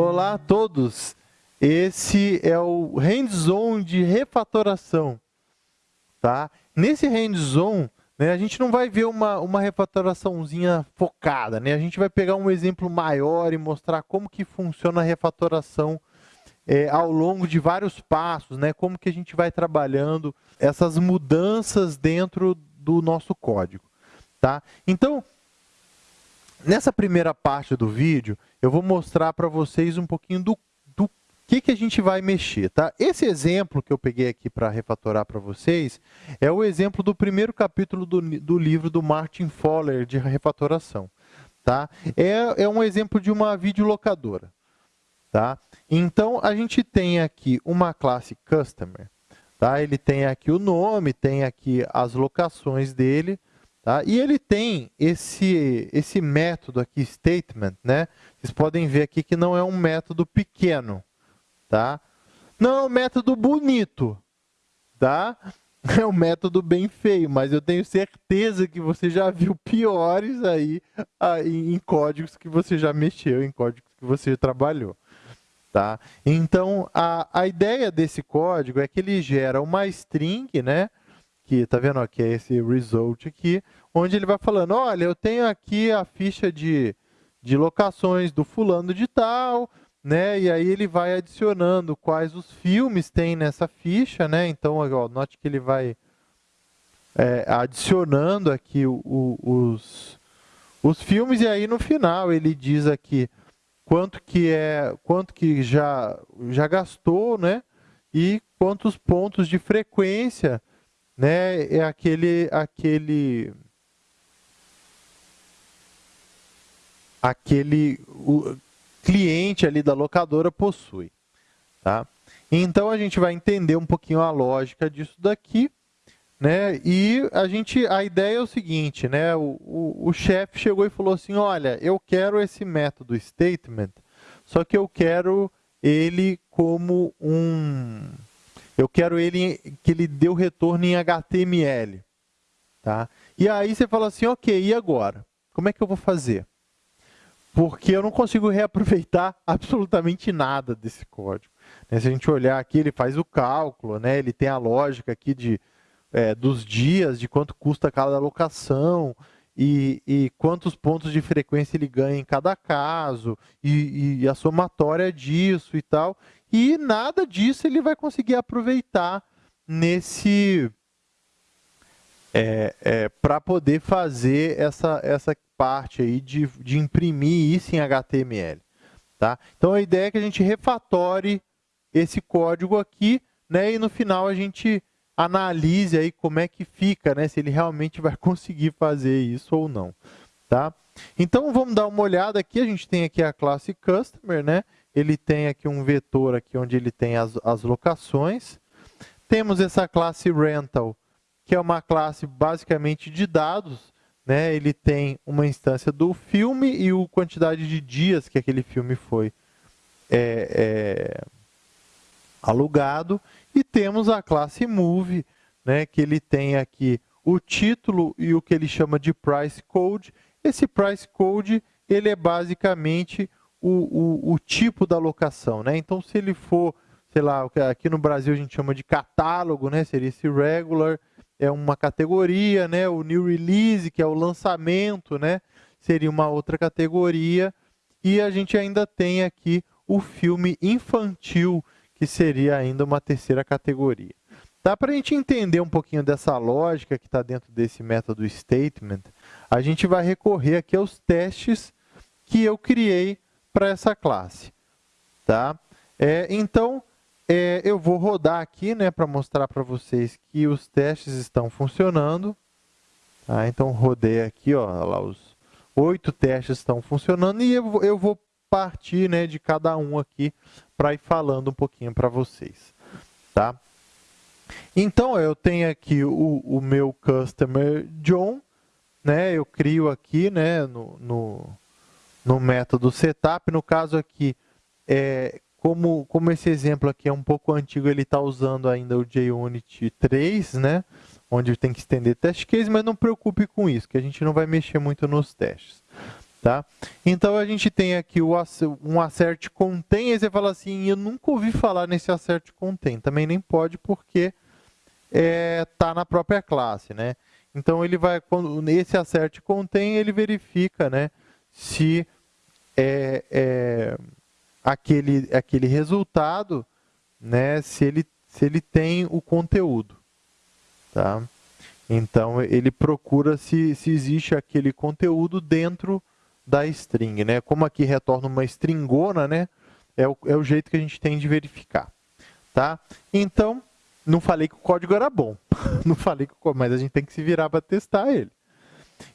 Olá a todos! Esse é o hands-on de refatoração. Tá? Nesse hands-on, né, a gente não vai ver uma, uma refatoraçãozinha focada. Né? A gente vai pegar um exemplo maior e mostrar como que funciona a refatoração é, ao longo de vários passos, né? como que a gente vai trabalhando essas mudanças dentro do nosso código. Tá? Então, nessa primeira parte do vídeo, eu vou mostrar para vocês um pouquinho do, do que, que a gente vai mexer. Tá? Esse exemplo que eu peguei aqui para refatorar para vocês é o exemplo do primeiro capítulo do, do livro do Martin Fowler de refatoração. Tá? É, é um exemplo de uma videolocadora. Tá? Então, a gente tem aqui uma classe Customer. Tá? Ele tem aqui o nome, tem aqui as locações dele. Tá? E ele tem esse, esse método aqui, statement, né? Vocês podem ver aqui que não é um método pequeno, tá? Não é um método bonito, tá? É um método bem feio, mas eu tenho certeza que você já viu piores aí, aí em códigos que você já mexeu, em códigos que você trabalhou. Tá? Então, a, a ideia desse código é que ele gera uma string, né? Que tá vendo aqui, é esse result aqui, onde ele vai falando, olha, eu tenho aqui a ficha de, de locações do fulano de tal, né? E aí ele vai adicionando quais os filmes tem nessa ficha, né? Então, ó, note que ele vai é, adicionando aqui o, o, os, os filmes e aí no final ele diz aqui quanto que é, quanto que já já gastou, né? E quantos pontos de frequência né, é aquele, aquele, aquele o cliente ali da locadora possui. Tá? Então, a gente vai entender um pouquinho a lógica disso daqui. Né? E a, gente, a ideia é o seguinte, né? o, o, o chefe chegou e falou assim, olha, eu quero esse método statement, só que eu quero ele como um eu quero ele que ele dê o retorno em HTML. Tá? E aí você fala assim, ok, e agora? Como é que eu vou fazer? Porque eu não consigo reaproveitar absolutamente nada desse código. Né? Se a gente olhar aqui, ele faz o cálculo, né? ele tem a lógica aqui de, é, dos dias, de quanto custa cada alocação, e, e, quantos pontos de frequência ele ganha em cada caso, e, e, a somatória disso e tal. E nada disso ele vai conseguir aproveitar nesse é, é, para poder fazer essa, essa parte aí de, de imprimir isso em HTML. Tá? Então a ideia é que a gente refatore esse código aqui né, e no final a gente analise aí como é que fica, né, se ele realmente vai conseguir fazer isso ou não. Tá? Então vamos dar uma olhada aqui, a gente tem aqui a classe Customer, né? ele tem aqui um vetor aqui onde ele tem as, as locações. Temos essa classe rental, que é uma classe basicamente de dados. Né? Ele tem uma instância do filme e a quantidade de dias que aquele filme foi é, é, alugado. E temos a classe move, né? que ele tem aqui o título e o que ele chama de price code. Esse price code ele é basicamente o, o, o tipo da locação. Né? Então, se ele for, sei lá, aqui no Brasil a gente chama de catálogo, né? seria esse regular, é uma categoria, né? o new release, que é o lançamento, né? seria uma outra categoria. E a gente ainda tem aqui o filme infantil, que seria ainda uma terceira categoria. Dá para a gente entender um pouquinho dessa lógica que está dentro desse método statement, a gente vai recorrer aqui aos testes que eu criei para essa classe. Tá? É, então, é, eu vou rodar aqui né, para mostrar para vocês que os testes estão funcionando. Tá? Então, rodei aqui, ó, lá os oito testes estão funcionando e eu, eu vou partir né, de cada um aqui para ir falando um pouquinho para vocês. Tá? Então, eu tenho aqui o, o meu customer John, né, eu crio aqui né, no, no no método setup. No caso aqui, é, como, como esse exemplo aqui é um pouco antigo, ele está usando ainda o JUnit 3, né? onde tem que estender test case, mas não preocupe com isso, que a gente não vai mexer muito nos testes. Tá? Então a gente tem aqui o, um assert contém, e você fala assim, eu nunca ouvi falar nesse assert contém. Também nem pode porque está é, tá na própria classe. Né? Então ele vai, quando nesse assert contém, ele verifica né, se é, é, aquele, aquele resultado, né, se, ele, se ele tem o conteúdo. Tá? Então ele procura se, se existe aquele conteúdo dentro da string, né? Como aqui retorna uma stringona, né? É o, é o jeito que a gente tem de verificar, tá? Então, não falei que o código era bom, não falei que o mas a gente tem que se virar para testar ele.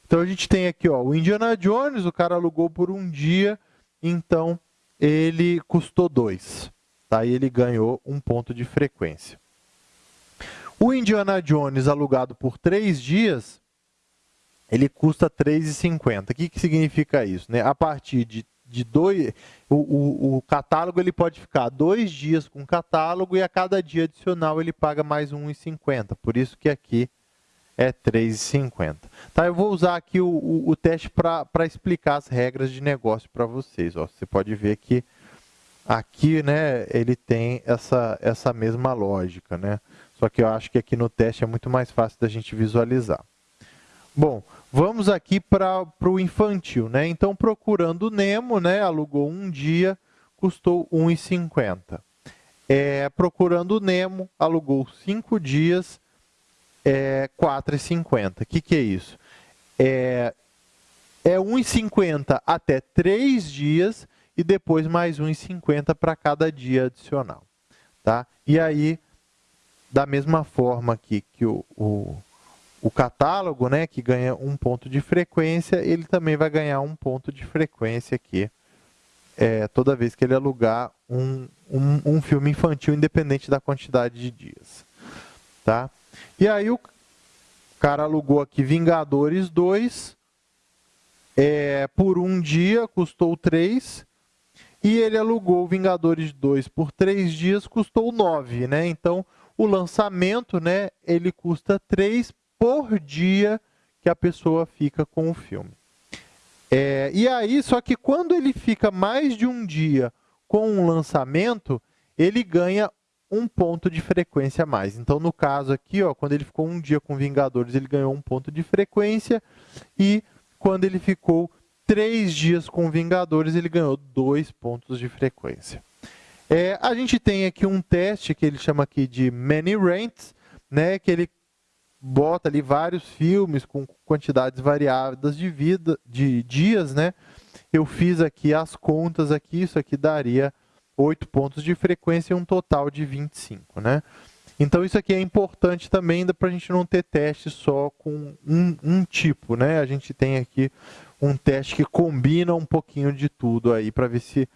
Então a gente tem aqui, ó, o Indiana Jones, o cara alugou por um dia, então ele custou dois, tá? E ele ganhou um ponto de frequência. O Indiana Jones alugado por três dias, ele custa R$ 3,50. O que, que significa isso? Né? A partir de, de dois, o, o, o, catálogo ele pode ficar dois dias com catálogo e a cada dia adicional ele paga mais R$ 1,50. Por isso que aqui é R$ 3,50. Tá, eu vou usar aqui o, o, o teste para explicar as regras de negócio para vocês. Ó, você pode ver que aqui né, ele tem essa, essa mesma lógica. Né? Só que eu acho que aqui no teste é muito mais fácil da gente visualizar. Bom, vamos aqui para o infantil, né? Então, procurando Nemo, né? Alugou um dia, custou R$ 1,50. É, procurando Nemo, alugou cinco dias, R$ 4,50. O que, que é isso? É, é 1,50 até três dias e depois mais 1,50 para cada dia adicional. Tá? E aí, da mesma forma aqui que o, o o catálogo, né, que ganha um ponto de frequência, ele também vai ganhar um ponto de frequência aqui, é, toda vez que ele alugar um, um, um, filme infantil, independente da quantidade de dias. Tá? E aí o cara alugou aqui Vingadores 2, é, por um dia, custou 3, e ele alugou Vingadores 2 por 3 dias, custou 9, né? Então, o lançamento, né, ele custa 3 por dia que a pessoa fica com o filme. É, e aí, só que quando ele fica mais de um dia com um lançamento, ele ganha um ponto de frequência a mais. Então, no caso aqui, ó, quando ele ficou um dia com Vingadores, ele ganhou um ponto de frequência. E quando ele ficou três dias com Vingadores, ele ganhou dois pontos de frequência. É, a gente tem aqui um teste que ele chama aqui de Many Rents, né, que ele bota ali vários filmes com quantidades variadas de vida, de dias, né? Eu fiz aqui as contas aqui, isso aqui daria 8 pontos de frequência e um total de 25, né? Então isso aqui é importante também para a gente não ter teste só com um, um, tipo, né? A gente tem aqui um teste que combina um pouquinho de tudo aí para ver se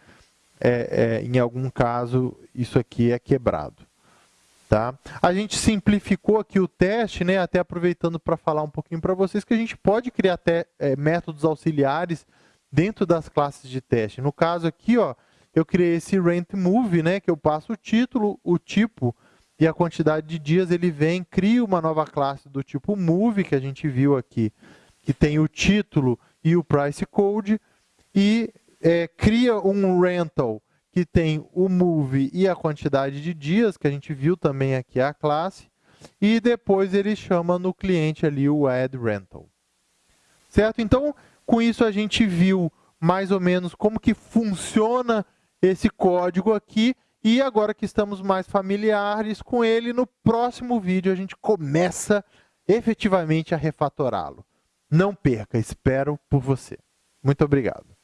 é, é, em algum caso isso aqui é quebrado. Tá? A gente simplificou aqui o teste, né, até aproveitando para falar um pouquinho para vocês que a gente pode criar até é, métodos auxiliares dentro das classes de teste. No caso aqui, ó, eu criei esse rent move, né, que eu passo o título, o tipo e a quantidade de dias, ele vem, cria uma nova classe do tipo move, que a gente viu aqui, que tem o título e o price code, e é, cria um rental que tem o move e a quantidade de dias, que a gente viu também aqui a classe, e depois ele chama no cliente ali o add rental. Certo? Então, com isso a gente viu mais ou menos como que funciona esse código aqui, e agora que estamos mais familiares com ele, no próximo vídeo a gente começa efetivamente a refatorá-lo. Não perca, espero por você. Muito obrigado.